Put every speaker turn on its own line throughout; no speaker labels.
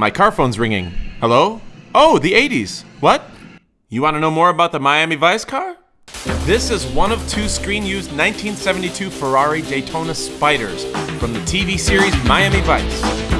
my car phone's ringing. Hello? Oh, the 80s. What? You want to know more about the Miami Vice car? This is one of two screen-used 1972 Ferrari Daytona Spiders from the TV series Miami Vice.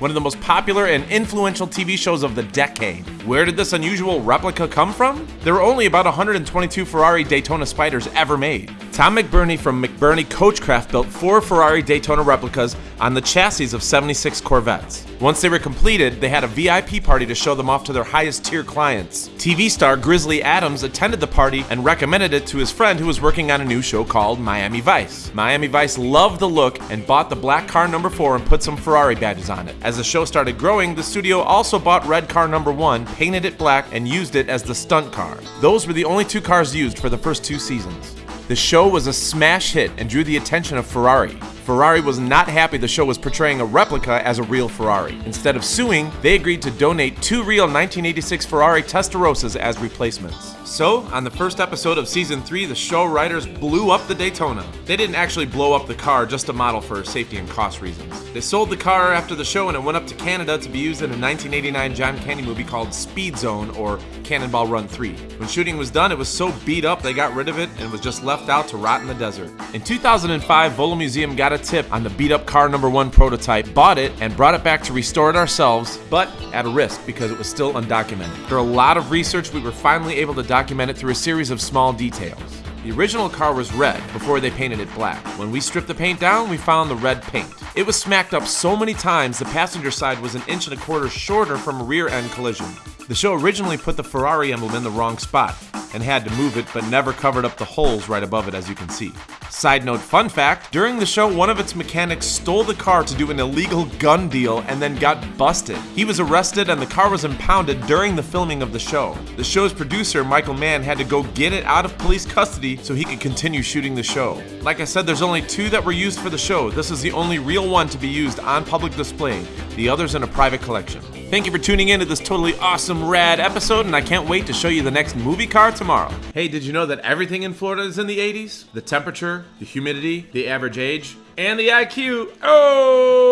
one of the most popular and influential TV shows of the decade. Where did this unusual replica come from? There were only about 122 Ferrari Daytona Spiders ever made. Tom McBurnie from McBurnie Coachcraft built four Ferrari Daytona replicas on the chassis of 76 Corvettes. Once they were completed, they had a VIP party to show them off to their highest tier clients. TV star Grizzly Adams attended the party and recommended it to his friend who was working on a new show called Miami Vice. Miami Vice loved the look and bought the black car number 4 and put some Ferrari badges on it. As the show started growing, the studio also bought red car number 1, painted it black, and used it as the stunt car. Those were the only two cars used for the first two seasons. The show was a smash hit and drew the attention of Ferrari. Ferrari was not happy the show was portraying a replica as a real Ferrari. Instead of suing, they agreed to donate two real 1986 Ferrari Testarossas as replacements. So, on the first episode of season 3, the show writers blew up the Daytona. They didn't actually blow up the car, just a model for safety and cost reasons. They sold the car after the show and it went up to Canada to be used in a 1989 John Candy movie called Speed Zone or Cannonball Run 3. When shooting was done, it was so beat up they got rid of it and was just left out to rot in the desert. In 2005, Volo Museum got a tip on the beat up car number one prototype, bought it, and brought it back to restore it ourselves, but at a risk because it was still undocumented. After a lot of research, we were finally able to document it through a series of small details. The original car was red before they painted it black. When we stripped the paint down, we found the red paint. It was smacked up so many times the passenger side was an inch and a quarter shorter from a rear end collision. The show originally put the Ferrari emblem in the wrong spot and had to move it, but never covered up the holes right above it as you can see. Side note fun fact, during the show one of its mechanics stole the car to do an illegal gun deal and then got busted. He was arrested and the car was impounded during the filming of the show. The show's producer, Michael Mann, had to go get it out of police custody so he could continue shooting the show. Like I said, there's only two that were used for the show. This is the only real one to be used on public display, the others in a private collection. Thank you for tuning in to this totally awesome, rad episode, and I can't wait to show you the next movie car tomorrow. Hey, did you know that everything in Florida is in the 80s? The temperature, the humidity, the average age, and the IQ. Oh!